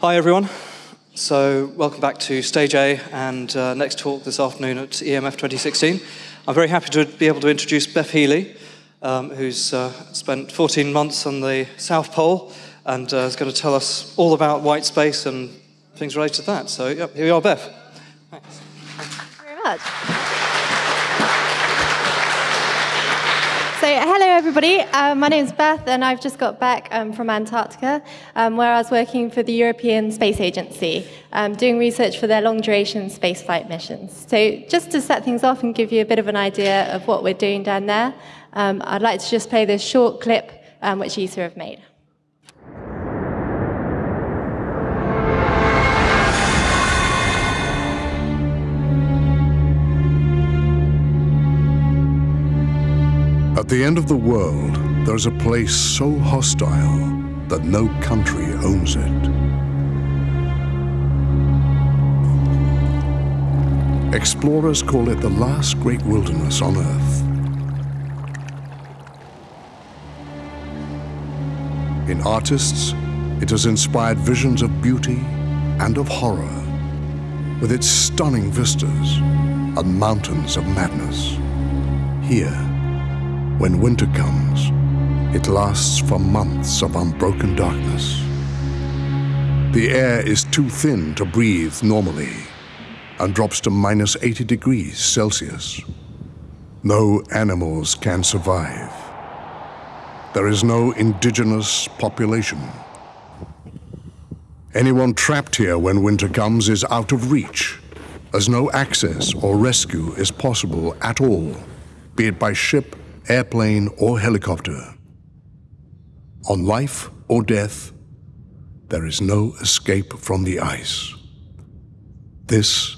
Hi, everyone. So, welcome back to Stage A and uh, next talk this afternoon at EMF 2016. I'm very happy to be able to introduce Beth Healey, um, who's uh, spent 14 months on the South Pole and uh, is going to tell us all about white space and things related to that. So, yep, here we are, Beth. Thanks. Thank you very much. Everybody. Uh, my name is Beth, and I've just got back um, from Antarctica, um, where I was working for the European Space Agency, um, doing research for their long duration spaceflight missions. So, just to set things off and give you a bit of an idea of what we're doing down there, um, I'd like to just play this short clip um, which ESA have made. At the end of the world, there's a place so hostile that no country owns it. Explorers call it the last great wilderness on Earth. In artists, it has inspired visions of beauty and of horror, with its stunning vistas and mountains of madness. Here, when winter comes, it lasts for months of unbroken darkness. The air is too thin to breathe normally and drops to minus 80 degrees Celsius. No animals can survive. There is no indigenous population. Anyone trapped here when winter comes is out of reach, as no access or rescue is possible at all, be it by ship airplane or helicopter. On life or death, there is no escape from the ice. This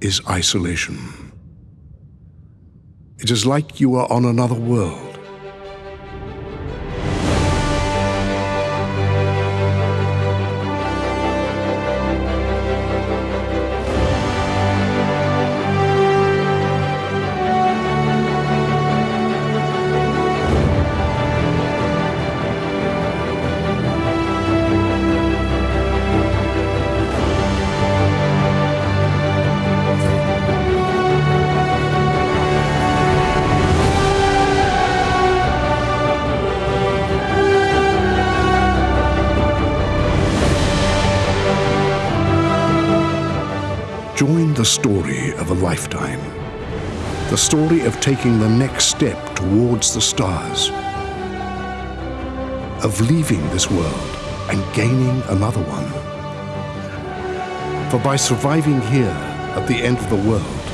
is isolation. It is like you are on another world. Story of a lifetime. The story of taking the next step towards the stars. Of leaving this world and gaining another one. For by surviving here at the end of the world,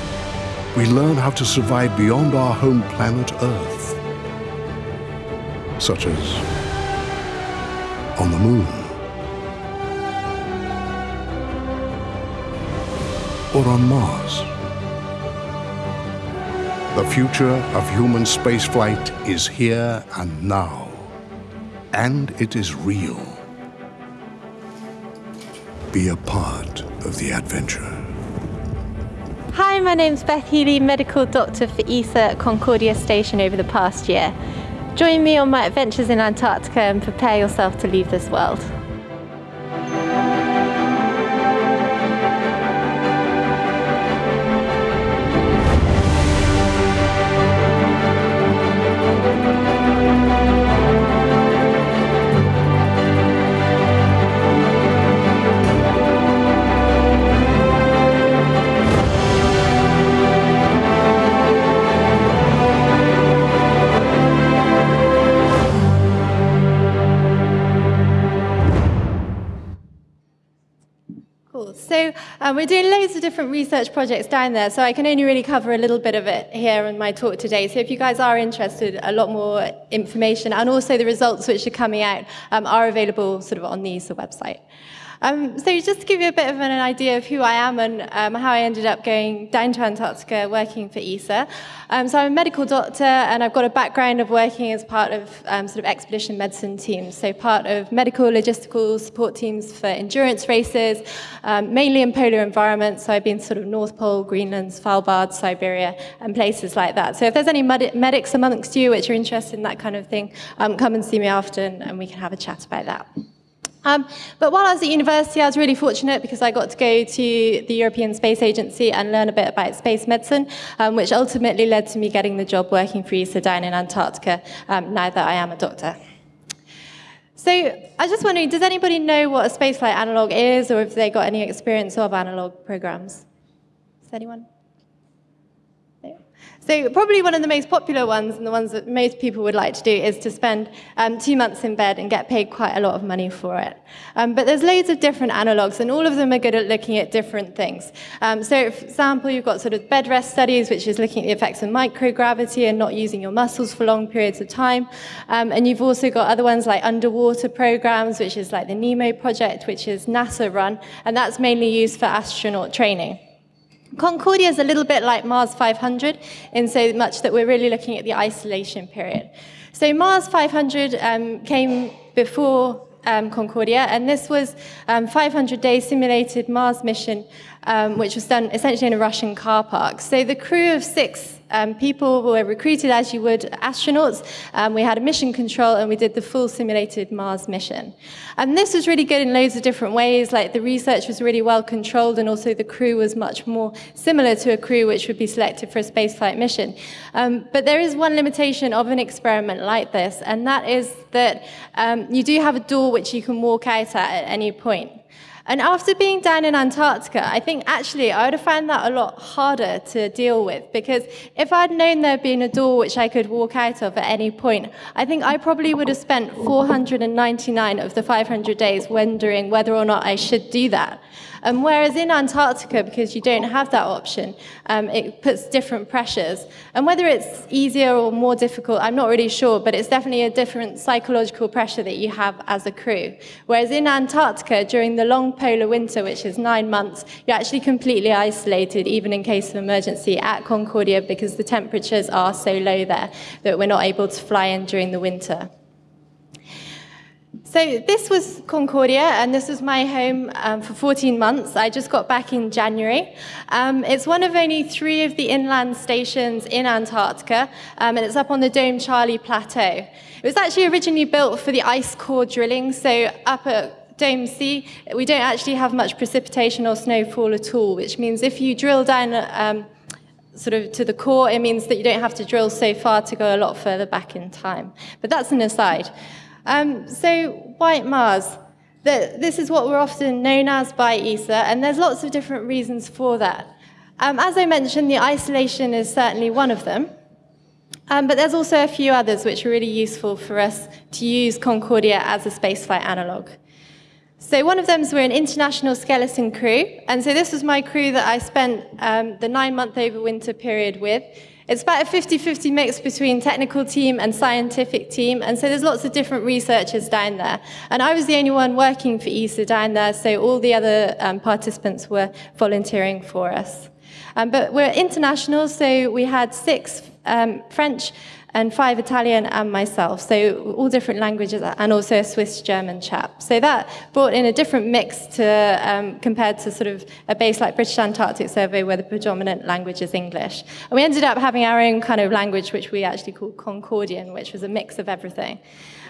we learn how to survive beyond our home planet Earth. Such as on the moon. Or on Mars. The future of human spaceflight is here and now, and it is real. Be a part of the adventure. Hi, my name's Beth Healey, medical doctor for ESA at Concordia Station over the past year. Join me on my adventures in Antarctica and prepare yourself to leave this world. Um, we're doing loads of different research projects down there, so I can only really cover a little bit of it here in my talk today. So if you guys are interested, a lot more information and also the results which are coming out um, are available sort of on the ESA website. Um, so just to give you a bit of an idea of who I am and um, how I ended up going down to Antarctica working for ESA. Um, so I'm a medical doctor and I've got a background of working as part of um, sort of expedition medicine teams. So part of medical logistical support teams for endurance races, um, mainly in polar environments. So I've been sort of North Pole, Greenland, Svalbard, Siberia, and places like that. So if there's any med medics amongst you which are interested in that kind of thing, um, come and see me after and, and we can have a chat about that. Um, but while I was at university, I was really fortunate because I got to go to the European Space Agency and learn a bit about space medicine, um, which ultimately led to me getting the job working for ESA down in Antarctica, um, now that I am a doctor. So I was just wondering, does anybody know what a spaceflight analog is, or if they got any experience of analog programs? Does anyone? So probably one of the most popular ones, and the ones that most people would like to do, is to spend um, two months in bed and get paid quite a lot of money for it. Um, but there's loads of different analogs, and all of them are good at looking at different things. Um, so for example, you've got sort of bed rest studies, which is looking at the effects of microgravity and not using your muscles for long periods of time. Um, and you've also got other ones like underwater programs, which is like the NEEMO project, which is NASA run, and that's mainly used for astronaut training. Concordia is a little bit like Mars 500 in so much that we're really looking at the isolation period. So Mars 500 um, came before um, Concordia, and this was um, 500 day simulated Mars mission, um, which was done essentially in a Russian car park. So the crew of six um, people were recruited as you would astronauts. Um, we had a mission control and we did the full simulated Mars mission. And this was really good in loads of different ways. Like the research was really well controlled and also the crew was much more similar to a crew which would be selected for a spaceflight mission. Um, but there is one limitation of an experiment like this, and that is that um, you do have a door which you can walk out at at any point. And after being down in Antarctica, I think actually I would have found that a lot harder to deal with because if I'd known there'd been a door which I could walk out of at any point, I think I probably would have spent 499 of the 500 days wondering whether or not I should do that. Um, whereas in Antarctica, because you don't have that option, um, it puts different pressures. And whether it's easier or more difficult, I'm not really sure, but it's definitely a different psychological pressure that you have as a crew. Whereas in Antarctica, during the long polar winter, which is nine months, you're actually completely isolated, even in case of emergency, at Concordia because the temperatures are so low there that we're not able to fly in during the winter. So this was Concordia, and this was my home um, for 14 months. I just got back in January. Um, it's one of only three of the inland stations in Antarctica, um, and it's up on the Dome Charlie Plateau. It was actually originally built for the ice core drilling, so up at Dome C, we don't actually have much precipitation or snowfall at all, which means if you drill down um, sort of to the core, it means that you don't have to drill so far to go a lot further back in time. But that's an aside. Um, so, white Mars. The, this is what we're often known as by ESA, and there's lots of different reasons for that. Um, as I mentioned, the isolation is certainly one of them. Um, but there's also a few others which are really useful for us to use Concordia as a spaceflight analog. So one of them is we're an international skeleton crew, and so this was my crew that I spent um, the nine-month overwinter period with. It's about a 50-50 mix between technical team and scientific team, and so there's lots of different researchers down there. And I was the only one working for ESA down there, so all the other um, participants were volunteering for us. Um, but we're international, so we had six um, French, and five Italian and myself, so all different languages, and also a Swiss-German chap. So that brought in a different mix to um, compared to sort of a base like British Antarctic Survey, where the predominant language is English. And we ended up having our own kind of language, which we actually called Concordian, which was a mix of everything.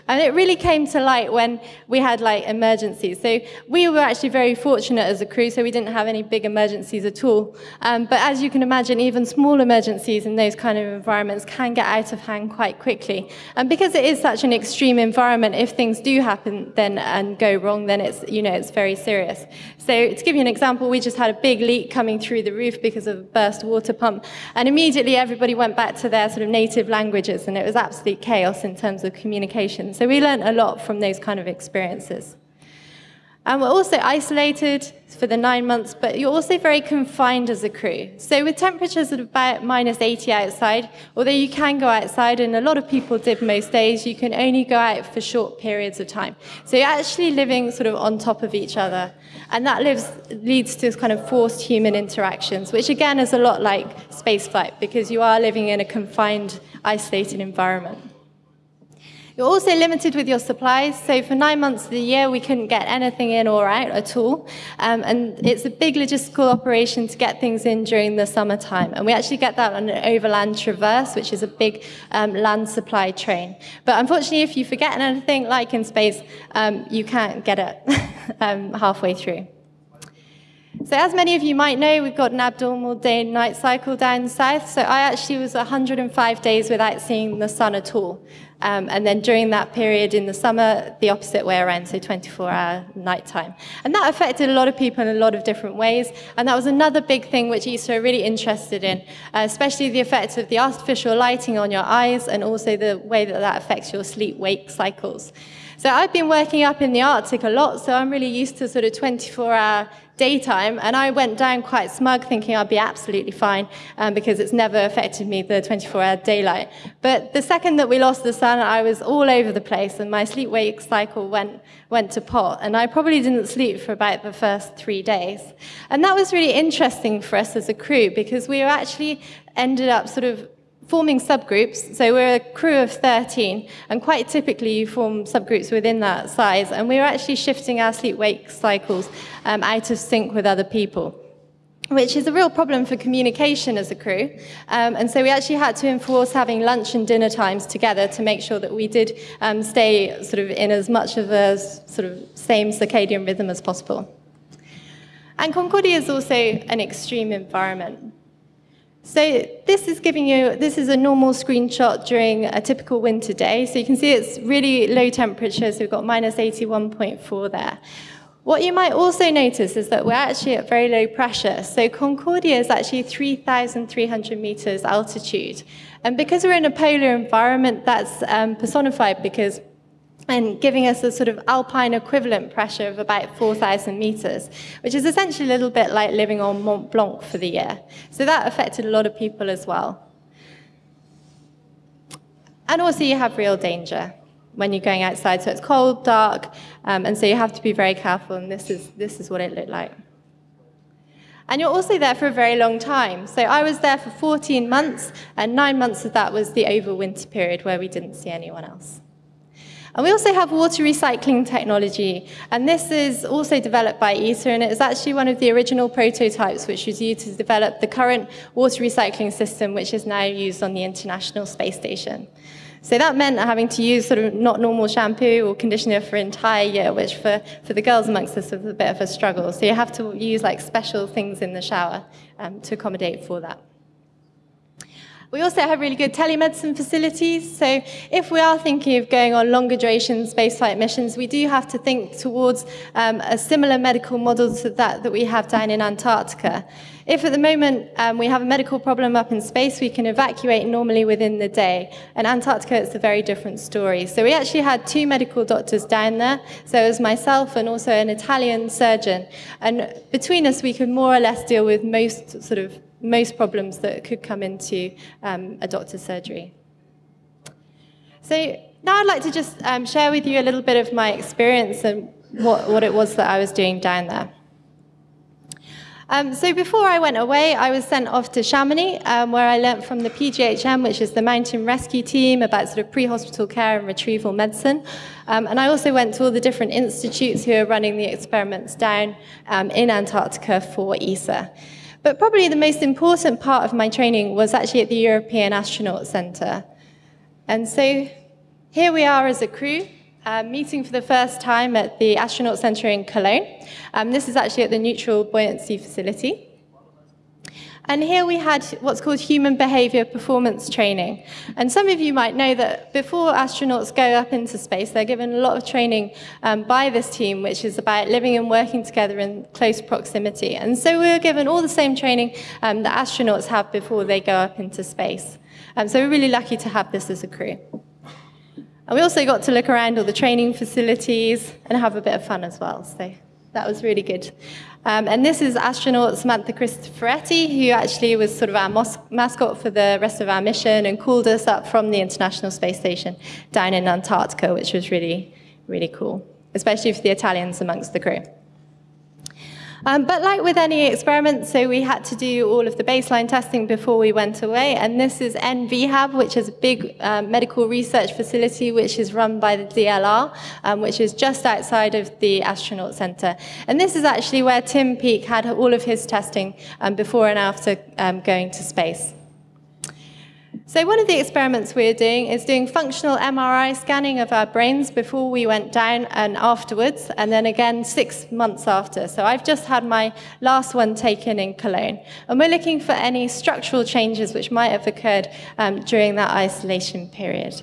And it really came to light when we had like emergencies. So we were actually very fortunate as a crew, so we didn't have any big emergencies at all. Um, but as you can imagine, even small emergencies in those kind of environments can get out of hand quite quickly. And because it is such an extreme environment, if things do happen then and go wrong, then it's, you know, it's very serious. So to give you an example, we just had a big leak coming through the roof because of a burst water pump. And immediately everybody went back to their sort of native languages and it was absolute chaos in terms of communication. So we learned a lot from those kind of experiences. And we're also isolated for the nine months, but you're also very confined as a crew. So with temperatures at about minus 80 outside, although you can go outside, and a lot of people did most days, you can only go out for short periods of time. So you're actually living sort of on top of each other. And that lives, leads to kind of forced human interactions, which again is a lot like spaceflight, because you are living in a confined, isolated environment. You're also limited with your supplies. So for nine months of the year, we couldn't get anything in or out at all. Um, and it's a big logistical operation to get things in during the summertime. And we actually get that on an overland traverse, which is a big um, land supply train. But unfortunately, if you forget anything, like in space, um, you can't get it um, halfway through. So as many of you might know, we've got an abnormal day-night cycle down south. So I actually was 105 days without seeing the sun at all. Um, and then during that period in the summer, the opposite way around, so 24-hour nighttime. And that affected a lot of people in a lot of different ways. And that was another big thing which ESA are really interested in, uh, especially the effects of the artificial lighting on your eyes and also the way that that affects your sleep-wake cycles. So I've been working up in the Arctic a lot, so I'm really used to sort of 24-hour daytime, and I went down quite smug, thinking I'd be absolutely fine um, because it's never affected me, the 24-hour daylight. But the second that we lost the sun, I was all over the place, and my sleep-wake cycle went, went to pot, and I probably didn't sleep for about the first three days. And that was really interesting for us as a crew because we actually ended up sort of forming subgroups. So we're a crew of 13, and quite typically you form subgroups within that size. And we were actually shifting our sleep-wake cycles um, out of sync with other people which is a real problem for communication as a crew. Um, and so we actually had to enforce having lunch and dinner times together to make sure that we did um, stay sort of in as much of a sort of same circadian rhythm as possible. And Concordia is also an extreme environment. So this is giving you, this is a normal screenshot during a typical winter day. So you can see it's really low temperature, so we've got minus 81.4 there. What you might also notice is that we're actually at very low pressure. So Concordia is actually 3,300 meters altitude. And because we're in a polar environment, that's um, personified because and giving us a sort of alpine equivalent pressure of about 4,000 meters, which is essentially a little bit like living on Mont Blanc for the year. So that affected a lot of people as well. And also you have real danger when you're going outside. So it's cold, dark, um, and so you have to be very careful, and this is, this is what it looked like. And you're also there for a very long time. So I was there for 14 months, and nine months of that was the overwinter period where we didn't see anyone else. And we also have water recycling technology, and this is also developed by ESA, and it is actually one of the original prototypes which was used to develop the current water recycling system which is now used on the International Space Station. So that meant having to use sort of not normal shampoo or conditioner for an entire year, which for, for the girls amongst us was a bit of a struggle. So you have to use like special things in the shower um, to accommodate for that. We also have really good telemedicine facilities. So if we are thinking of going on longer duration spaceflight missions, we do have to think towards um, a similar medical model to that that we have down in Antarctica. If at the moment um, we have a medical problem up in space, we can evacuate normally within the day. In Antarctica, it's a very different story. So we actually had two medical doctors down there. So it was myself and also an Italian surgeon. And between us, we could more or less deal with most sort of most problems that could come into um, a doctor's surgery. So now I'd like to just um, share with you a little bit of my experience and what, what it was that I was doing down there. Um, so before I went away, I was sent off to Chamonix, um, where I learnt from the PGHM, which is the mountain rescue team, about sort of pre-hospital care and retrieval medicine. Um, and I also went to all the different institutes who are running the experiments down um, in Antarctica for ESA. But probably the most important part of my training was actually at the European Astronaut Centre. And so here we are as a crew, uh, meeting for the first time at the Astronaut Centre in Cologne. Um, this is actually at the Neutral Buoyancy Facility. And here we had what's called human behavior performance training. And some of you might know that before astronauts go up into space, they're given a lot of training um, by this team, which is about living and working together in close proximity. And so we were given all the same training um, that astronauts have before they go up into space. Um, so we're really lucky to have this as a crew. And we also got to look around all the training facilities and have a bit of fun as well. So that was really good. Um, and this is astronaut Samantha Cristoforetti, who actually was sort of our mascot for the rest of our mission and called us up from the International Space Station down in Antarctica, which was really, really cool, especially for the Italians amongst the crew. Um, but like with any experiment, so we had to do all of the baseline testing before we went away. And this is envihab, which is a big um, medical research facility which is run by the DLR, um, which is just outside of the Astronaut Center. And this is actually where Tim Peake had all of his testing um, before and after um, going to space. So one of the experiments we're doing is doing functional MRI scanning of our brains before we went down and afterwards, and then again six months after. So I've just had my last one taken in Cologne. And we're looking for any structural changes which might have occurred um, during that isolation period.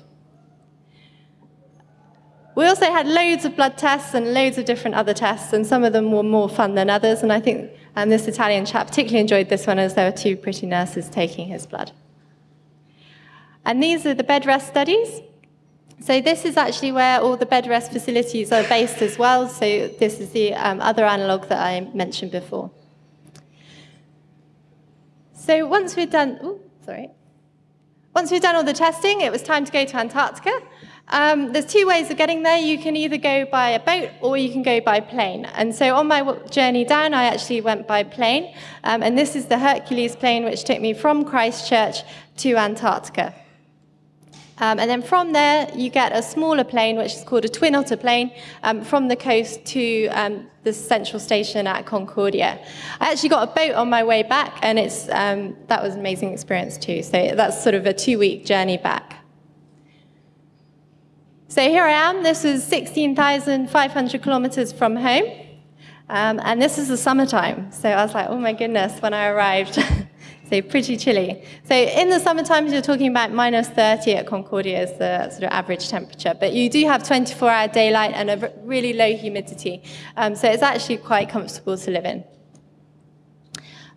We also had loads of blood tests and loads of different other tests, and some of them were more fun than others. And I think um, this Italian chap particularly enjoyed this one as there were two pretty nurses taking his blood. And these are the bed rest studies. So this is actually where all the bed rest facilities are based as well. So this is the um, other analog that I mentioned before. So once we've done, ooh, sorry. Once we've done all the testing, it was time to go to Antarctica. Um, there's two ways of getting there. You can either go by a boat or you can go by plane. And so on my journey down, I actually went by plane. Um, and this is the Hercules plane, which took me from Christchurch to Antarctica. Um, and then from there, you get a smaller plane, which is called a twin otter plane, um, from the coast to um, the central station at Concordia. I actually got a boat on my way back, and it's, um, that was an amazing experience too. So that's sort of a two-week journey back. So here I am. This is 16,500 kilometers from home. Um, and this is the summertime. So I was like, oh my goodness, when I arrived. So pretty chilly. So in the summer times, you're talking about minus 30 at Concordia is the sort of average temperature. But you do have 24-hour daylight and a really low humidity. Um, so it's actually quite comfortable to live in.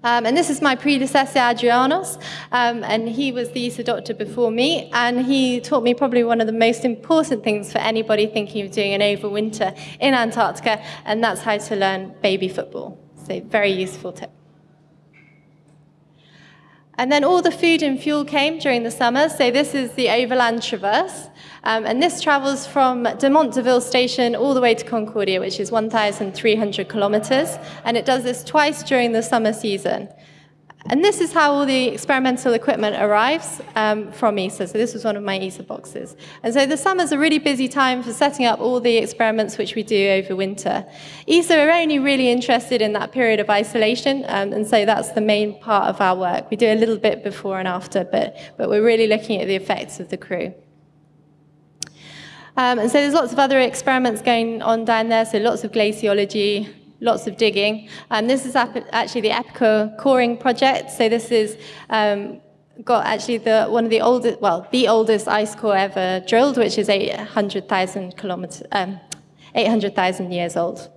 Um, and this is my predecessor, Adrianos, um, and he was the ESA doctor before me, and he taught me probably one of the most important things for anybody thinking of doing an overwinter in Antarctica, and that's how to learn baby football. So very useful tip. And then all the food and fuel came during the summer. So this is the Overland Traverse. Um, and this travels from Dumont d'Urville station all the way to Concordia, which is 1,300 kilometers. And it does this twice during the summer season. And this is how all the experimental equipment arrives um, from ESA. So this was one of my ESA boxes. And so the summer's a really busy time for setting up all the experiments which we do over winter. ESA are only really interested in that period of isolation, um, and so that's the main part of our work. We do a little bit before and after, but, but we're really looking at the effects of the crew. Um, and so there's lots of other experiments going on down there, so lots of glaciology, lots of digging. And this is actually the EPICA coring project. So this is um, got actually the one of the oldest, well, the oldest ice core ever drilled, which is 800,000 kilometers, um, 800,000 years old.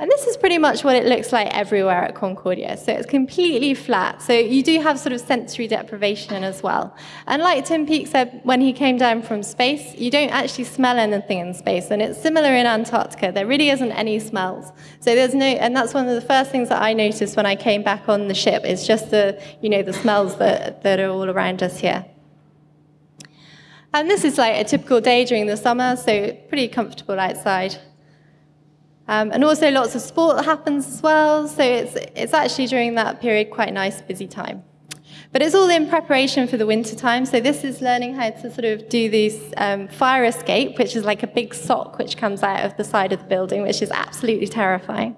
And this is pretty much what it looks like everywhere at Concordia. So it's completely flat. So you do have sort of sensory deprivation as well. And like Tim Peake said when he came down from space, you don't actually smell anything in space. And it's similar in Antarctica. There really isn't any smells. So there's no, and that's one of the first things that I noticed when I came back on the ship is just the, you know, the smells that, that are all around us here. And this is like a typical day during the summer, so pretty comfortable outside. Um, and also lots of sport happens as well, so it's, it's actually during that period quite a nice, busy time. But it's all in preparation for the winter time. So this is learning how to sort of do this um, fire escape, which is like a big sock which comes out of the side of the building, which is absolutely terrifying.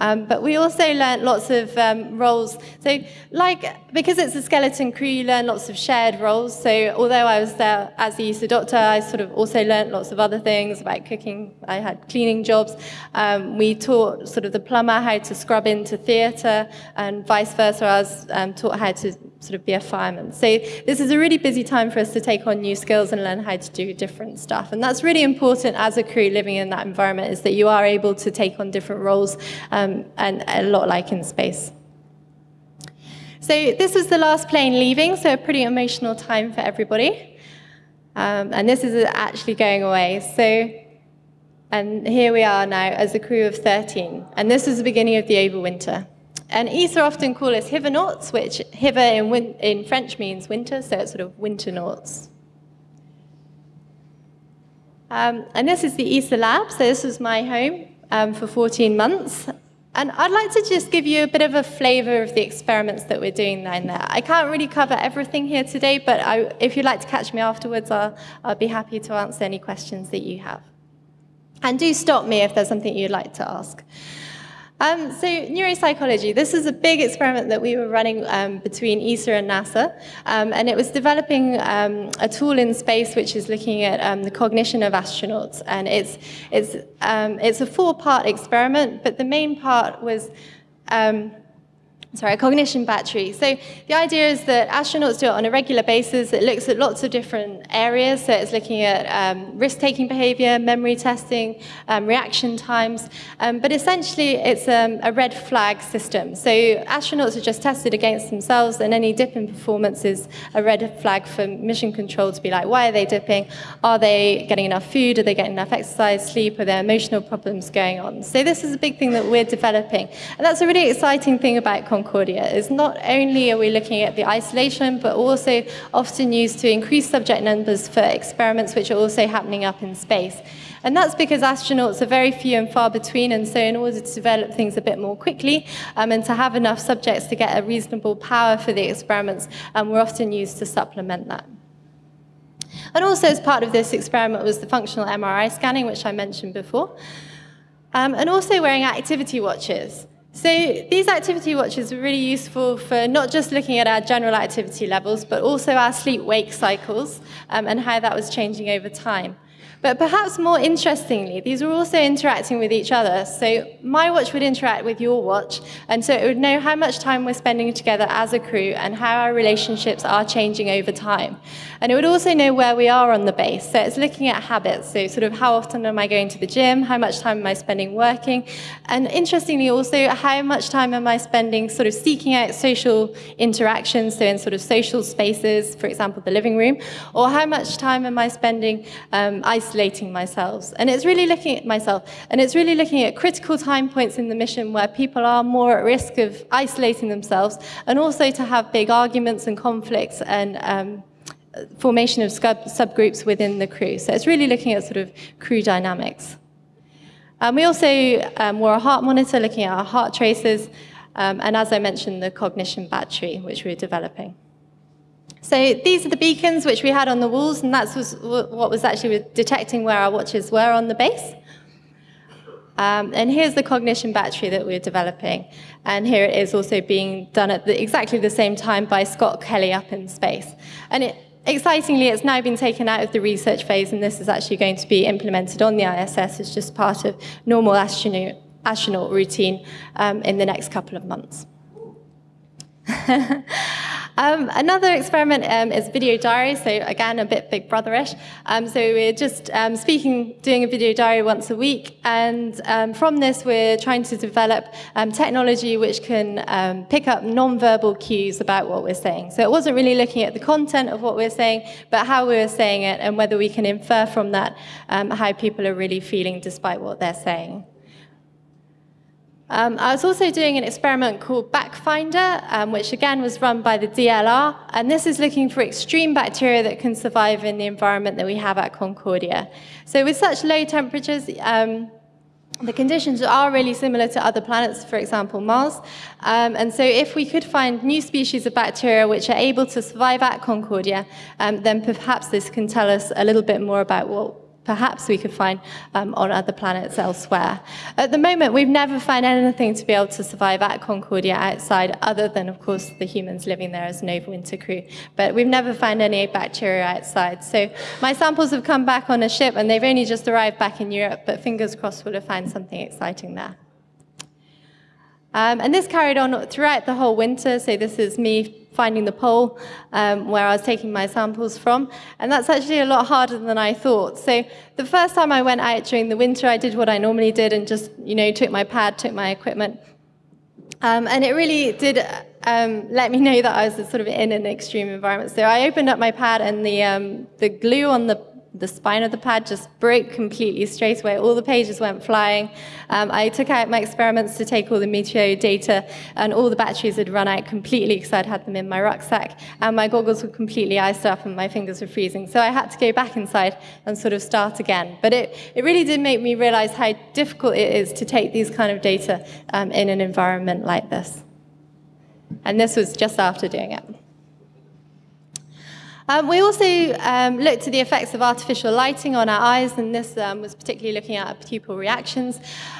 Um, but we also learned lots of um, roles. So, like, because it's a skeleton crew, you learn lots of shared roles. So, although I was there as the ESA doctor, I sort of also learned lots of other things about cooking. I had cleaning jobs. Um, we taught sort of the plumber how to scrub into theatre, and vice versa. I was um, taught how to sort of be a fireman. So, this is a really busy time for us to take on new skills and learn how to do different stuff. And that's really important as a crew living in that environment, is that you are able to take on different roles. Um, and a lot like in space. So this was the last plane leaving, so a pretty emotional time for everybody. Um, and this is actually going away. So, and here we are now as a crew of 13. And this is the beginning of the overwinter. And ESA often call us hivernauts, which hiver in, in French means winter, so it's sort of winter nauts. Um, and this is the ESA lab, so this was my home. um, for 14 months. And I'd like to just give you a bit of a flavor of the experiments that we're doing down there. I can't really cover everything here today, but I, if you'd like to catch me afterwards, I'll, I'll be happy to answer any questions that you have. And do stop me if there's something you'd like to ask. Um, so neuropsychology, this is a big experiment that we were running um, between ESA and NASA, um, and it was developing um, a tool in space which is looking at um, the cognition of astronauts, and it's, it's, um, it's a four-part experiment, but the main part was sorry, a cognition battery. So the idea is that astronauts do it on a regular basis. It looks at lots of different areas. So it's looking at um, risk-taking behavior, memory testing, um, reaction times. Um, but essentially, it's um, a red flag system. So astronauts are just tested against themselves, and any dip in performance is a red flag for mission control to be like, why are they dipping? Are they getting enough food? Are they getting enough exercise, sleep? Are there emotional problems going on? So this is a big thing that we're developing. And that's a really exciting thing about Concordia is not only are we looking at the isolation, but also often used to increase subject numbers for experiments which are also happening up in space. And that's because astronauts are very few and far between, and so in order to develop things a bit more quickly um, and to have enough subjects to get a reasonable power for the experiments, um, we're often used to supplement that. And also as part of this experiment was the functional MRI scanning, which I mentioned before, um, and also wearing activity watches. So these activity watches are really useful for not just looking at our general activity levels, but also our sleep-wake cycles um, and how that was changing over time. But perhaps more interestingly, these are also interacting with each other. So my watch would interact with your watch, and so it would know how much time we're spending together as a crew and how our relationships are changing over time. And it would also know where we are on the base. So it's looking at habits. So sort of how often am I going to the gym? How much time am I spending working? And interestingly also, how much time am I spending sort of seeking out social interactions, so in sort of social spaces, for example, the living room, or how much time am I spending um, isolating myself. And it's really looking at myself, and it's really looking at critical time points in the mission where people are more at risk of isolating themselves, and also to have big arguments and conflicts and um, formation of sub subgroups within the crew. So it's really looking at sort of crew dynamics. Um, we also um, wore a heart monitor looking at our heart traces, um, and as I mentioned, the cognition battery, which we we're developing. So these are the beacons which we had on the walls, and that's what was actually detecting where our watches were on the base. Um, and here's the cognition battery that we're developing. And here it is also being done at the, exactly the same time by Scott Kelly up in space. And it, excitingly, it's now been taken out of the research phase, and this is actually going to be implemented on the ISS as just part of normal astronaut, astronaut routine um, in the next couple of months. Um, another experiment um, is video diary, so again, a bit big brotherish. Um, so we're just um, speaking, doing a video diary once a week, and um, from this we're trying to develop um, technology which can pick up non-verbal cues about what we're saying. So it wasn't really looking at the content of what we're saying, but how we're saying it and whether we can infer from that how people are really feeling despite what they're saying. Um, I was also doing an experiment called BactFinder, um, which again was run by the DLR, and this is looking for extreme bacteria that can survive in the environment that we have at Concordia. So with such low temperatures, um, the conditions are really similar to other planets, for example, Mars. Um, and so if we could find new species of bacteria which are able to survive at Concordia, um, then perhaps this can tell us a little bit more about what perhaps we could find um, on other planets elsewhere. At the moment, we've never found anything to be able to survive at Concordia outside, other than, of course, the humans living there as an overwinter crew. But we've never found any bacteria outside. So my samples have come back on a ship, and they've only just arrived back in Europe, but fingers crossed we'll have found something exciting there. Um, and this carried on throughout the whole winter. So this is me finding the pole um, where I was taking my samples from. And that's actually a lot harder than I thought. So the first time I went out during the winter, I did what I normally did and just, you know, took my pad, took my equipment. Um, and it really did um, let me know that I was sort of in an extreme environment. So I opened up my pad and the, um, the glue on the the spine of the pad just broke completely straight away. All the pages went flying. Um, I took out my experiments to take all the meteo data, and all the batteries had run out completely because I'd had them in my rucksack, and my goggles were completely iced up and my fingers were freezing. So I had to go back inside and sort of start again. But it, it really did make me realize how difficult it is to take these kind of data um, in an environment like this. And this was just after doing it. Um, we also um, looked at the effects of artificial lighting on our eyes, and this um, was particularly looking at pupil reactions.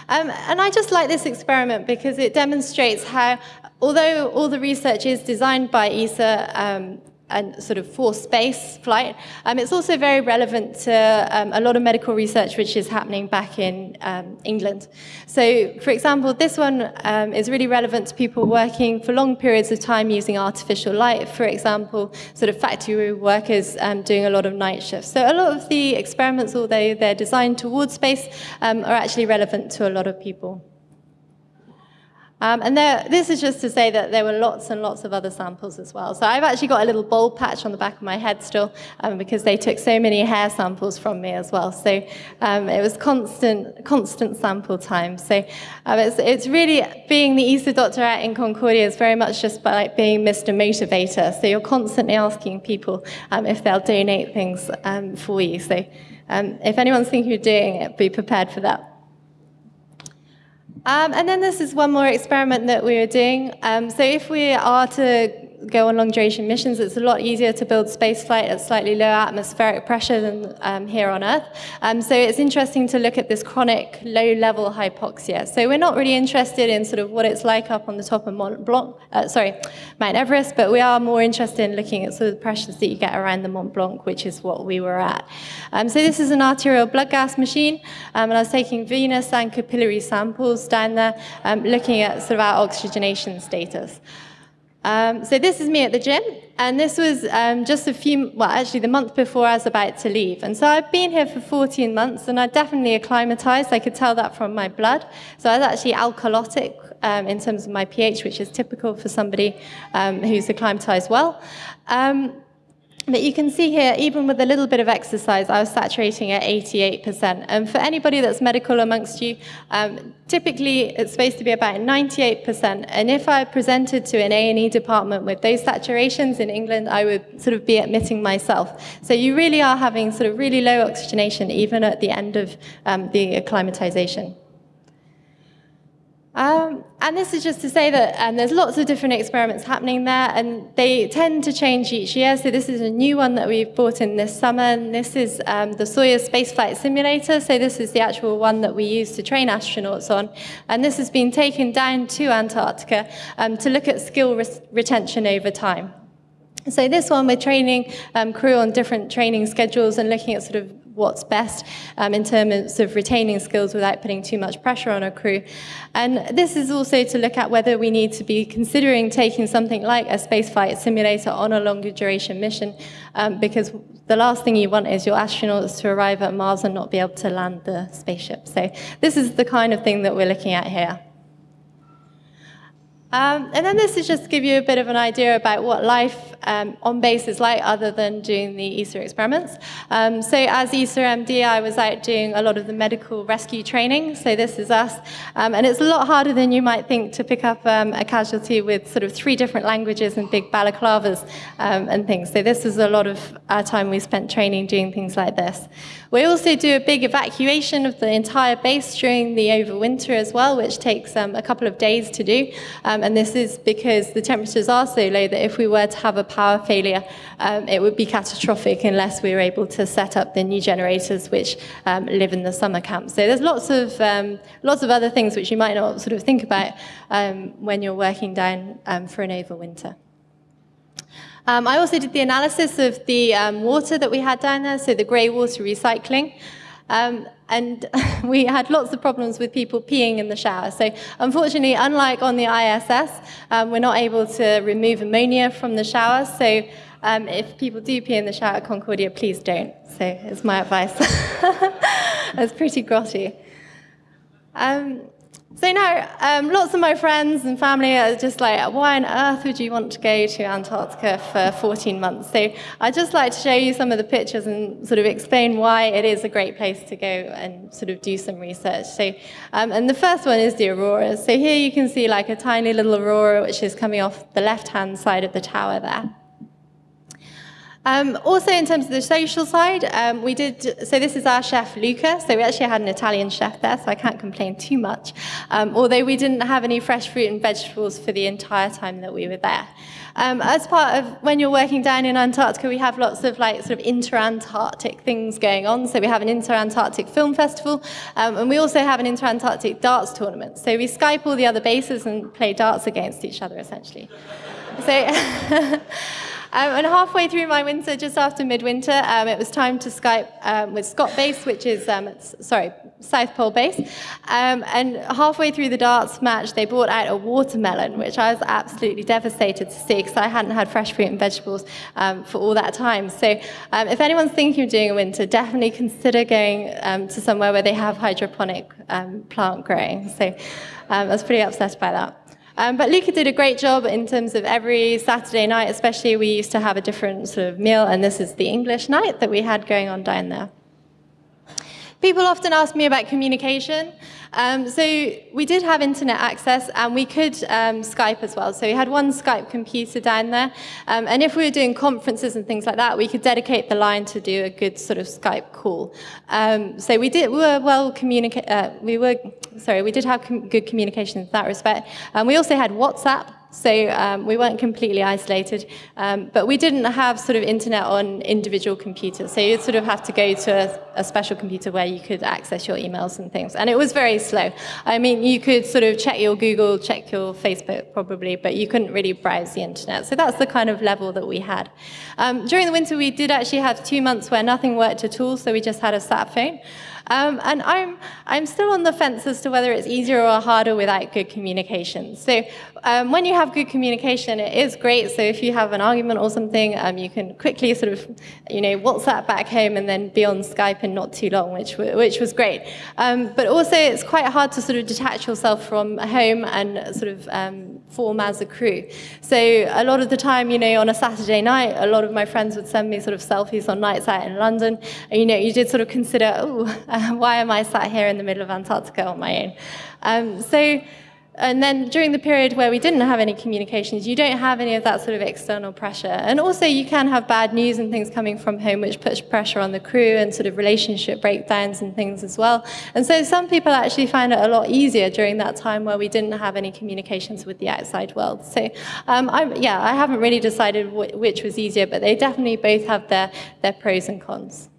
Um, and I just like this experiment because it demonstrates how, although all the research is designed by ESA, um, and sort of for space flight. Um, it's also very relevant to um, a lot of medical research which is happening back in um, England. So, for example, this one um, is really relevant to people working for long periods of time using artificial light. For example, sort of factory workers um, doing a lot of night shifts. So, a lot of the experiments, although they're designed towards space, um, are actually relevant to a lot of people. Um, and there, this is just to say that there were lots and lots of other samples as well. So I've actually got a little bald patch on the back of my head still um, because they took so many hair samples from me as well. So um, it was constant, constant sample time. So um, it's, it's really being the ESA doctor at in Concordia is very much just by like being Mr. Motivator. So you're constantly asking people um, if they'll donate things um, for you. So if anyone's thinking of doing it, be prepared for that. Um, and then this is one more experiment that we are doing. Um, so if we are to go on long duration missions, it's a lot easier to build spaceflight at slightly lower atmospheric pressure than um, here on Earth. Um, so it's interesting to look at this chronic low level hypoxia. So we're not really interested in sort of what it's like up on the top of Mont Blanc, uh, sorry, Mount Everest, but we are more interested in looking at sort of the pressures that you get around the Mont Blanc, which is what we were at. Um, so this is an arterial blood gas machine, um, and I was taking venous and capillary samples down there, um, looking at sort of our oxygenation status. Um, so this is me at the gym, and this was um, just a few, well, actually the month before I was about to leave. And so I've been here for 14 months, and I definitely acclimatized. I could tell that from my blood. So I was actually alkalotic um, in terms of my pH, which is typical for somebody um, who's acclimatized well. But you can see here, even with a little bit of exercise, I was saturating at 88%. And for anybody that's medical amongst you, um, typically it's supposed to be about 98%. And if I presented to an A&E department with those saturations in England, I would sort of be admitting myself. So you really are having sort of really low oxygenation, even at the end of um, the acclimatization. Um, and this is just to say that um, there's lots of different experiments happening there, and they tend to change each year. So this is a new one that we've brought in this summer, and this is um, the Soyuz spaceflight simulator. So this is the actual one that we use to train astronauts on, and this has been taken down to Antarctica um, to look at skill re retention over time. So this one, we're training um, crew on different training schedules and looking at sort of what's best um, in terms of retaining skills without putting too much pressure on a crew. And this is also to look at whether we need to be considering taking something like a spaceflight simulator on a longer duration mission, um, because the last thing you want is your astronauts to arrive at Mars and not be able to land the spaceship. So this is the kind of thing that we're looking at here. Um, and then this is just to give you a bit of an idea about what life um, on bases like other than doing the ESA experiments. Um, so as ESA MD, I was out doing a lot of the medical rescue training. So this is us. Um, and it's a lot harder than you might think to pick up um, a casualty with sort of three different languages and big balaclavas um, and things. So this is a lot of our time we spent training doing things like this. We also do a big evacuation of the entire base during the overwinter as well, which takes a couple of days to do. Um, and this is because the temperatures are so low that if we were to have a power failure, um, it would be catastrophic unless we were able to set up the new generators which um, live in the summer camp. So there's lots of, um, lots of other things which you might not sort of think about um, when you're working down um, for an overwinter. Um, I also did the analysis of the water that we had down there, so the grey water recycling. Um, and we had lots of problems with people peeing in the shower. So unfortunately, unlike on the ISS, um, we're not able to remove ammonia from the shower. So um, if people do pee in the shower at Concordia, please don't. So it's my advice. That's pretty grotty. Um, So now, um, lots of my friends and family are just like, why on earth would you want to go to Antarctica for 14 months? So I'd just like to show you some of the pictures and sort of explain why it is a great place to go and sort of do some research. So, um, and the first one is the aurora. So here you can see like a tiny little aurora, which is coming off the left-hand side of the tower there. Um, also, in terms of the social side, um, we did, so this is our chef, Luca. So we actually had an Italian chef there, so I can't complain too much. Um, although we didn't have any fresh fruit and vegetables for the entire time that we were there. Um, as part of when you're working down in Antarctica, we have lots of like sort of inter-Antarctic things going on. So we have an inter-Antarctic film festival, um, and we also have an inter-Antarctic darts tournament. So we Skype all the other bases and play darts against each other, essentially. So. Um, and halfway through my winter, just after midwinter, um, it was time to Skype um, with Scott Base, which is, um, sorry, South Pole Base. Um, and halfway through the darts match, they brought out a watermelon, which I was absolutely devastated to see because I hadn't had fresh fruit and vegetables um, for all that time. So if anyone's thinking of doing a winter, definitely consider going to somewhere where they have hydroponic plant growing. So I was pretty upset by that. Um, but Luca did a great job in terms of every Saturday night, especially we used to have a different sort of meal, and this is the English night that we had going on down there. People often ask me about communication. Um, so we did have internet access and we could um, Skype as well. So we had one Skype computer down there. Um, and if we were doing conferences and things like that, we could dedicate the line to do a good sort of Skype call. Um, so we did, we were well communicate, uh, we were, sorry, we did have com good communication in that respect. And we also had WhatsApp. So um, we weren't completely isolated, um, but we didn't have sort of internet on individual computers. So you'd sort of have to go to a, a, special computer where you could access your emails and things. And it was very slow. I mean, you could sort of check your Google, check your Facebook probably, but you couldn't really browse the internet. So that's the kind of level that we had. Um, during the winter, we did actually have two months where nothing worked at all, so we just had a sat phone. Um, and I'm, I'm still on the fence as to whether it's easier or harder without good communication. So um, when you have good communication, it is great. So if you have an argument or something, um, you can quickly sort of, you know, WhatsApp back home and then be on Skype in not too long, which, which was great. Um, but also it's quite hard to sort of detach yourself from home and sort of um, form as a crew. So a lot of the time, you know, on a Saturday night, a lot of my friends would send me sort of selfies on nights out in London. And, you know, you did sort of consider, oh, why am I sat here in the middle of Antarctica on my own? Um, so and then during the period where we didn't have any communications, you don't have any of that sort of external pressure. And also you can have bad news and things coming from home, which puts pressure on the crew and sort of relationship breakdowns and things as well. And so some people actually find it a lot easier during that time where we didn't have any communications with the outside world. So um, yeah, I haven't really decided which was easier, but they definitely both have their, their pros and cons.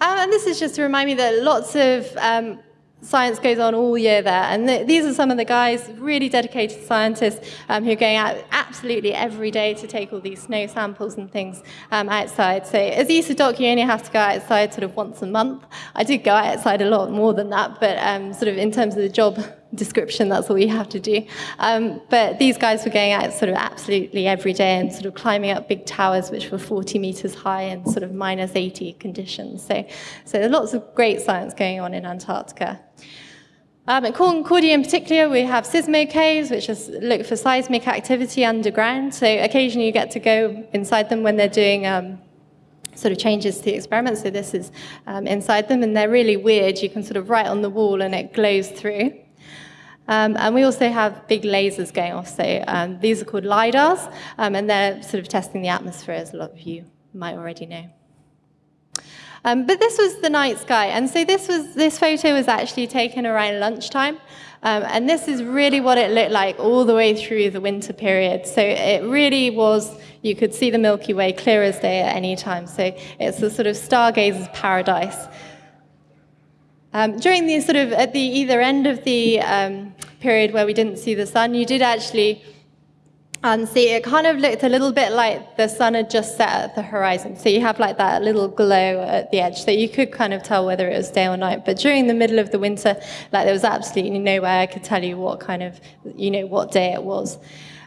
Um, and this is just to remind me that lots of um, science goes on all year there. And th these are some of the guys, really dedicated scientists, um, who are going out absolutely every day to take all these snow samples and things um, outside. So as ESA doc, you only have to go outside sort of once a month. I did go outside a lot more than that, but um, sort of in terms of the job description, that's all you have to do. Um, but these guys were going out sort of absolutely every day and sort of climbing up big towers which were 40 meters high in sort of minus 80 conditions. So, so there's lots of great science going on in Antarctica. Um, at Concordia in particular, we have Sismo caves, which is look for seismic activity underground. So occasionally you get to go inside them when they're doing um, sort of changes to the experiment. So this is um, inside them, and they're really weird. You can sort of write on the wall, and it glows through. Um, and we also have big lasers going off. So um, these are called LIDARs, um, and they're sort of testing the atmosphere, as a lot of you might already know. Um, but this was the night sky, and so this was this photo was actually taken around lunchtime, um, and this is really what it looked like all the way through the winter period. So it really was. You could see the Milky Way clear as day at any time. So it's a sort of stargazer's paradise. Um, during the sort of at the either end of the um, period where we didn't see the sun, you did actually um, see it kind of looked a little bit like the sun had just set at the horizon. So you have like that little glow at the edge, so you could kind of tell whether it was day or night. But during the middle of the winter, like there was absolutely no way I could tell you what kind of, you know, what day it was.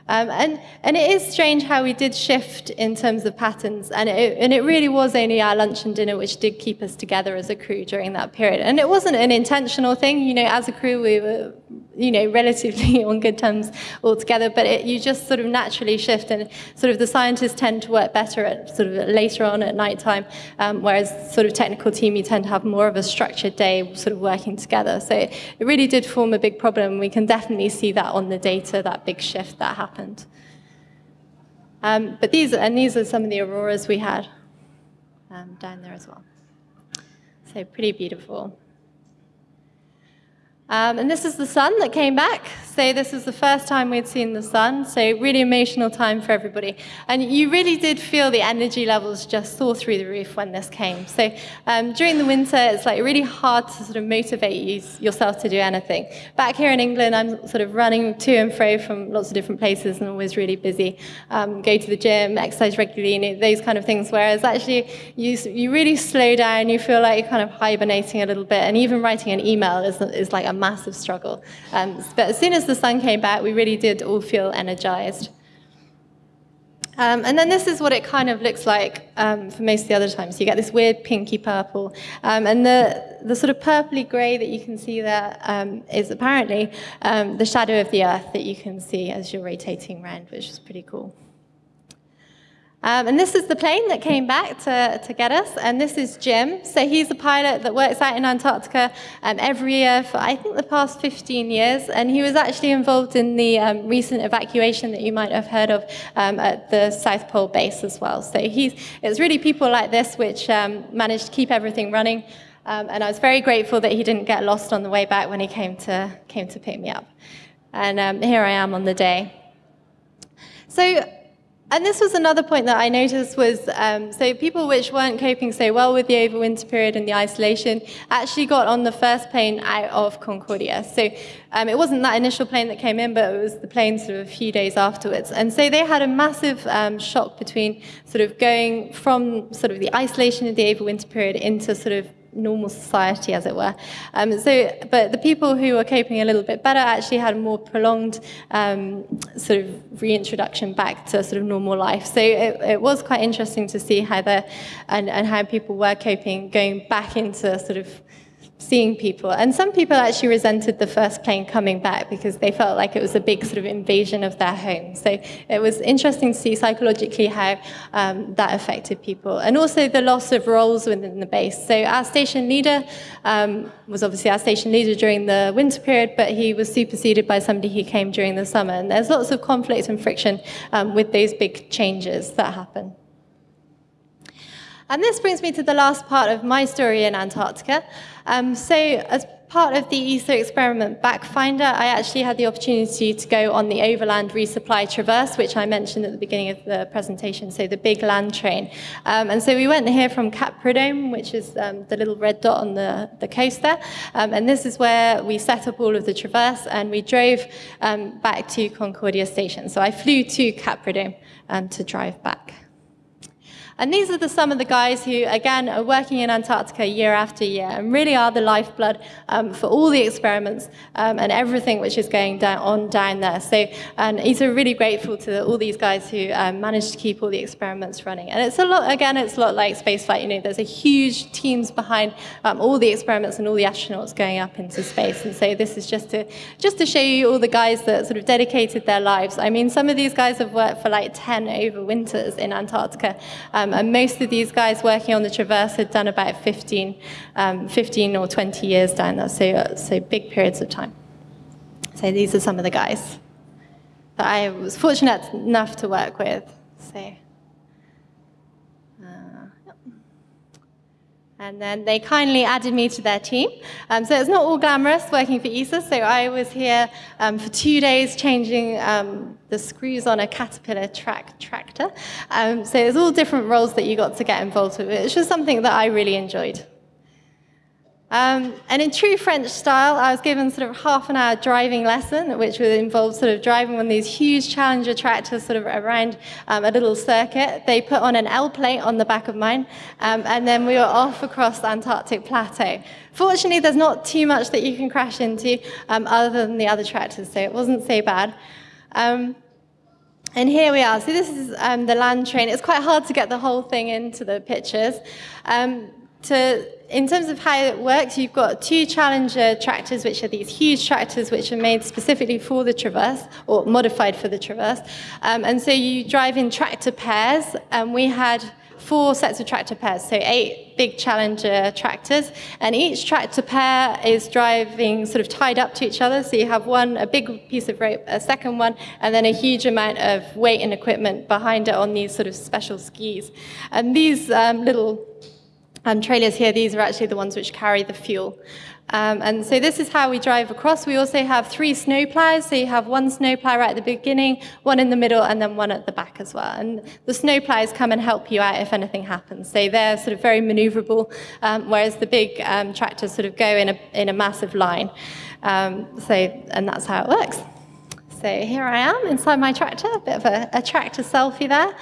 Um, and, and it is strange how we did shift in terms of patterns, and it, and it really was only our lunch and dinner which did keep us together as a crew during that period. And it wasn't an intentional thing, you know, as a crew we were, you know, relatively on good terms altogether, but it, you just sort of naturally shift, and sort of the scientists tend to work better at sort of later on at night time, um, whereas sort of technical team you tend to have more of a structured day sort of working together. So it really did form a big problem. We can definitely see that on the data, that big shift that happened. Um, but these, and these are some of the auroras we had um, down there as well. So pretty beautiful. Um, and this is the sun that came back. So this is the first time we'd seen the sun. So really emotional time for everybody. And you really did feel the energy levels just soar through the roof when this came. So um, during the winter, it's like really hard to sort of motivate you, yourself to do anything. Back here in England, I'm sort of running to and fro from lots of different places and always really busy. Um, go to the gym, exercise regularly, those kind of things. Whereas actually, you, you really slow down. You feel like you're kind of hibernating a little bit. And even writing an email is, is like a massive struggle. Um, but as soon as the sun came back, we really did all feel energized. Um, and then this is what it kind of looks like um, for most of the other times. You get this weird pinky purple. Um, and the, the sort of purpley gray that you can see there um, is apparently um, the shadow of the Earth that you can see as you're rotating around, which is pretty cool. Um, and this is the plane that came back to, to get us, and this is Jim. So he's a pilot that works out in Antarctica um, every year for, I think, the past 15 years, and he was actually involved in the um, recent evacuation that you might have heard of um, at the South Pole base as well. So he's, it's really people like this which um, managed to keep everything running, um, and I was very grateful that he didn't get lost on the way back when he came to, came to pick me up. And here I am on the day. So and this was another point that I noticed was, um, so people which weren't coping so well with the overwinter period and the isolation actually got on the first plane out of Concordia. So um, it wasn't that initial plane that came in, but it was the plane sort of a few days afterwards. And so they had a massive um, shock between sort of going from sort of the isolation of the overwinter period into sort of normal society, as it were. Um, so, but the people who were coping a little bit better actually had a more prolonged um, sort of reintroduction back to sort of normal life. So it, it was quite interesting to see how the and, and how people were coping, going back into sort of seeing people. And some people actually resented the first plane coming back because they felt like it was a big sort of invasion of their home. So it was interesting to see psychologically how um, that affected people. And also the loss of roles within the base. So our station leader um, was obviously our station leader during the winter period, but he was superseded by somebody who came during the summer. And there's lots of conflict and friction um, with those big changes that happen. And this brings me to the last part of my story in Antarctica. Um, so as part of the ESA experiment Backfinder, I actually had the opportunity to go on the Overland Resupply Traverse, which I mentioned at the beginning of the presentation, so the big land train. Um, and so we went here from Cap Prudhomme, which is um, the little red dot on the, the coast there. Um, and this is where we set up all of the traverse, and we drove um, back to Concordia Station. So I flew to Cap Prudhomme um, to drive back. And these are the, some of the guys who, again, are working in Antarctica year after year and really are the lifeblood um, for all the experiments um, and everything which is going down, on down there. So and he's really grateful to all these guys who um, managed to keep all the experiments running. And it's a lot, again, it's a lot like spaceflight. You know, there's a huge teams behind um, all the experiments and all the astronauts going up into space. And so this is just to, just to show you all the guys that sort of dedicated their lives. I mean, some of these guys have worked for like 10 over winters in Antarctica. Um, and most of these guys working on the Traverse had done about 15, um, 15 or 20 years down there, so, uh, so big periods of time. So these are some of the guys that I was fortunate enough to work with. So. And then they kindly added me to their team. Um, so it's not all glamorous working for ESA. So I was here um, for two days changing um, the screws on a Caterpillar track tractor. Um, so there's all different roles that you got to get involved with, which was something that I really enjoyed. Um, and in true French style, I was given sort of half an hour driving lesson, which would involve sort of driving one of these huge Challenger tractors sort of around um, a little circuit. They put on an L plate on the back of mine, um, and then we were off across the Antarctic plateau. Fortunately, there's not too much that you can crash into um, other than the other tractors, so it wasn't so bad. Um, and here we are. So this is um, the land train. It's quite hard to get the whole thing into the pictures. Um, to, in terms of how it works, you've got two Challenger tractors, which are these huge tractors which are made specifically for the Traverse, or modified for the Traverse. Um, and so you drive in tractor pairs, and we had four sets of tractor pairs, so eight big Challenger tractors, and each tractor pair is driving sort of tied up to each other. So you have one, a big piece of rope, a second one, and then a huge amount of weight and equipment behind it on these sort of special skis. And these um, little um, trailers here, these are actually the ones which carry the fuel. Um, and so this is how we drive across. We also have three snow plows. So you have one snow plow right at the beginning, one in the middle, and then one at the back as well. And the snow plows come and help you out if anything happens. So they're sort of very maneuverable, um, whereas the big um, tractors sort of go in a, in a massive line. Um, so, and that's how it works. So here I am inside my tractor, a bit of a, a tractor selfie there.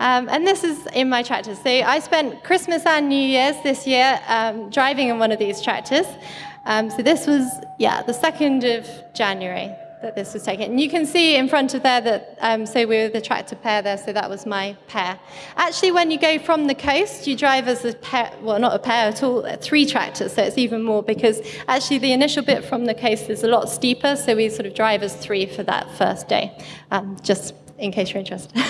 Um, and this is in my tractor. So I spent Christmas and New Year's this year um, driving in one of these tractors. Um, so this was, yeah, the 2nd of January that this was taken. And you can see in front of there that, um, so we were the tractor pair there, so that was my pair. Actually, when you go from the coast, you drive as a pair, well, not a pair at all, three tractors, so it's even more because actually the initial bit from the coast is a lot steeper, so we sort of drive as three for that first day, um, just in case you're interested.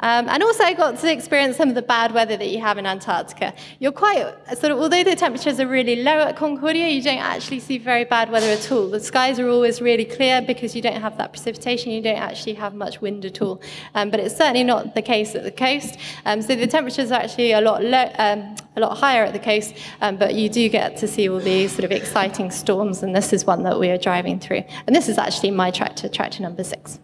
Um, and also I got to experience some of the bad weather that you have in Antarctica. You're quite, sort of, although the temperatures are really low at Concordia, you don't actually see very bad weather at all. The skies are always really clear because you don't have that precipitation, you don't actually have much wind at all. Um, but it's certainly not the case at the coast. Um, so the temperatures are actually a lot, low, um, a lot higher at the coast, um, but you do get to see all these sort of exciting storms, and this is one that we are driving through. And this is actually my tractor, tractor number six.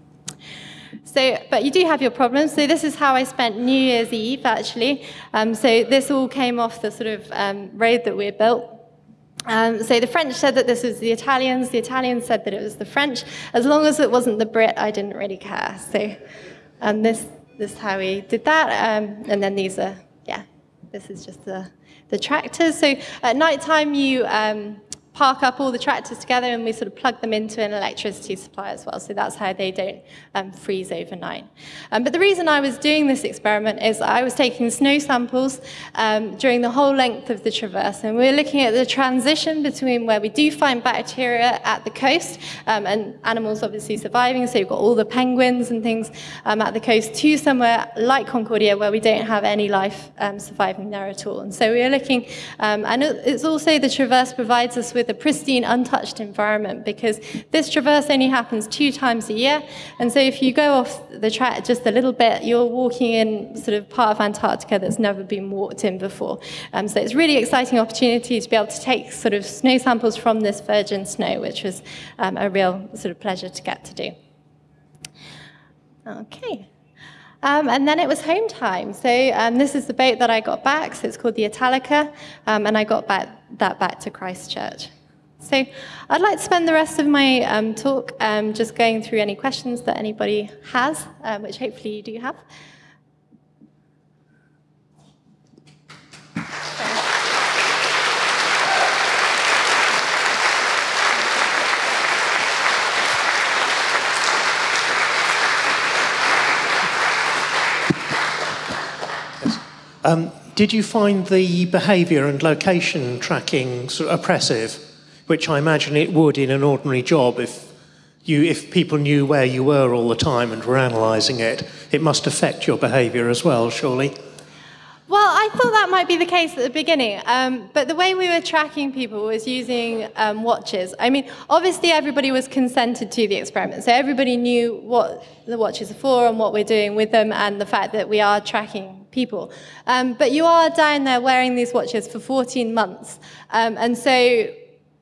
So, but you do have your problems. So this is how I spent New Year's Eve, actually. Um, so this all came off the sort of um, road that we built. Um, so the French said that this was the Italians. The Italians said that it was the French. As long as it wasn't the Brit, I didn't really care. So, and this, this is how we did that. Um, and then these are, yeah, this is just the, the tractors. So at night time, you um, park up all the tractors together and we sort of plug them into an electricity supply as well. So that's how they don't um, freeze overnight. Um, but the reason I was doing this experiment is I was taking snow samples um, during the whole length of the traverse. And we we're looking at the transition between where we do find bacteria at the coast um, and animals obviously surviving. So you've got all the penguins and things um, at the coast to somewhere like Concordia where we don't have any life um, surviving there at all. And so we are looking, and it's also the traverse provides us with a pristine, untouched environment because this traverse only happens two times a year. And so if you go off the track just a little bit, you're walking in sort of part of Antarctica that's never been walked in before. Um, so it's really exciting opportunity to be able to take sort of snow samples from this virgin snow, which was um, a real sort of pleasure to get to do. Okay. Um, and then it was home time. So um, this is the boat that I got back. So it's called the Italica, um, and I got back, that back to Christchurch. So I'd like to spend the rest of my um, talk um, just going through any questions that anybody has, um, which hopefully you do have. Um, did you find the behaviour and location tracking sort of oppressive? which I imagine it would in an ordinary job if you, if people knew where you were all the time and were analysing it, it must affect your behaviour as well, surely. Well, I thought that might be the case at the beginning, um, but the way we were tracking people was using um, watches. I mean, obviously everybody was consented to the experiment, so everybody knew what the watches are for and what we're doing with them, and the fact that we are tracking people. Um, but you are down there wearing these watches for 14 months, um, and so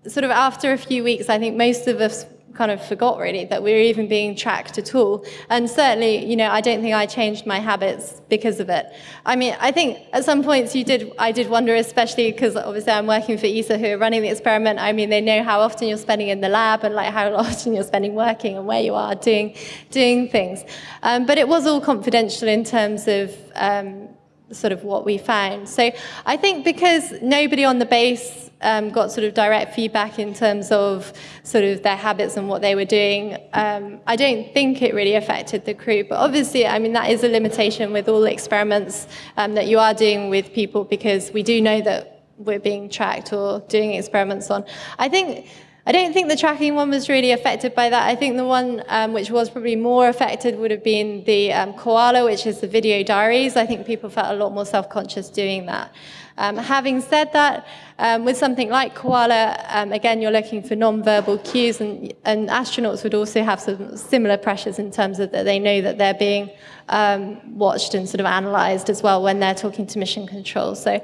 sort of after a few weeks, I think most of us kind of forgot really that we were even being tracked at all. And certainly, you know, I don't think I changed my habits because of it. I mean, I think at some points you did, I did wonder, especially because obviously I'm working for ESA who are running the experiment. I mean, they know how often you're spending in the lab and like how often you're spending working and where you are doing, doing things. Um, but it was all confidential in terms of, um, sort of what we found. So I think because nobody on the base um, got sort of direct feedback in terms of sort of their habits and what they were doing, um, I don't think it really affected the crew. But obviously, I mean, that is a limitation with all experiments um, that you are doing with people because we do know that we're being tracked or doing experiments on. I think I don't think the tracking one was really affected by that. I think the one um, which was probably more affected would have been the um, koala, which is the video diaries. I think people felt a lot more self-conscious doing that. Um, having said that, um, with something like koala, um, again, you're looking for non-verbal cues, and, and, astronauts would also have some similar pressures in terms of that they know that they're being um, watched and sort of analyzed as well when they're talking to mission control. So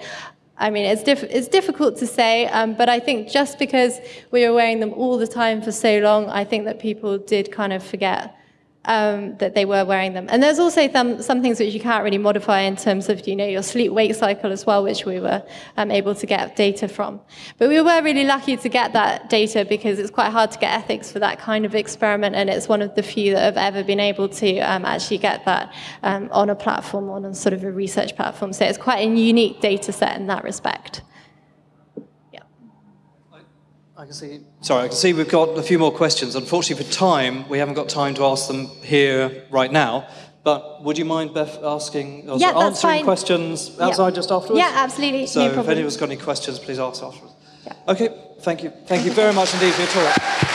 I mean, it's, diff it's difficult to say, um, but I think just because we were wearing them all the time for so long, I think that people did kind of forget um, that they were wearing them. And there's also some, some things which you can't really modify in terms of, you know, your sleep-wake cycle as well, which we were um, able to get data from. But we were really lucky to get that data because it's quite hard to get ethics for that kind of experiment, and it's one of the few that have ever been able to um, actually get that um, on a platform, on a sort of a research platform. So it's quite a unique data set in that respect. I can see. Sorry, I can see we've got a few more questions. Unfortunately, for time, we haven't got time to ask them here right now. But would you mind, Beth, asking, uh, yeah, answering fine. questions outside yeah. just afterwards? Yeah, absolutely. So no if anyone's got any questions, please ask afterwards. Yeah. Okay, thank you. Thank you very much indeed for your talk.